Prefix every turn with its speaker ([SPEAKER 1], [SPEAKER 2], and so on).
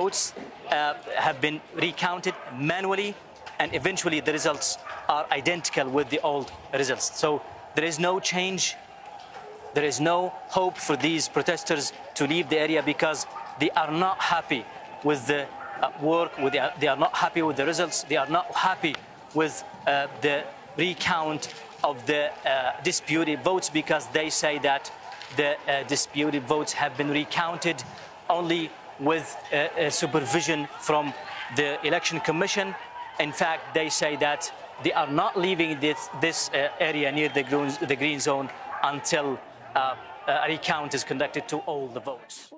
[SPEAKER 1] votes uh, have been recounted manually and eventually the results are identical with the old results. So there is no change. There is no hope for these protesters to leave the area because they are not happy with the uh, work, with the, they are not happy with the results, they are not happy with uh, the recount of the uh, disputed votes because they say that the uh, disputed votes have been recounted only with supervision from the election commission. In fact, they say that they are not leaving this, this uh, area near the green, the green zone until uh, a recount is conducted to all the votes.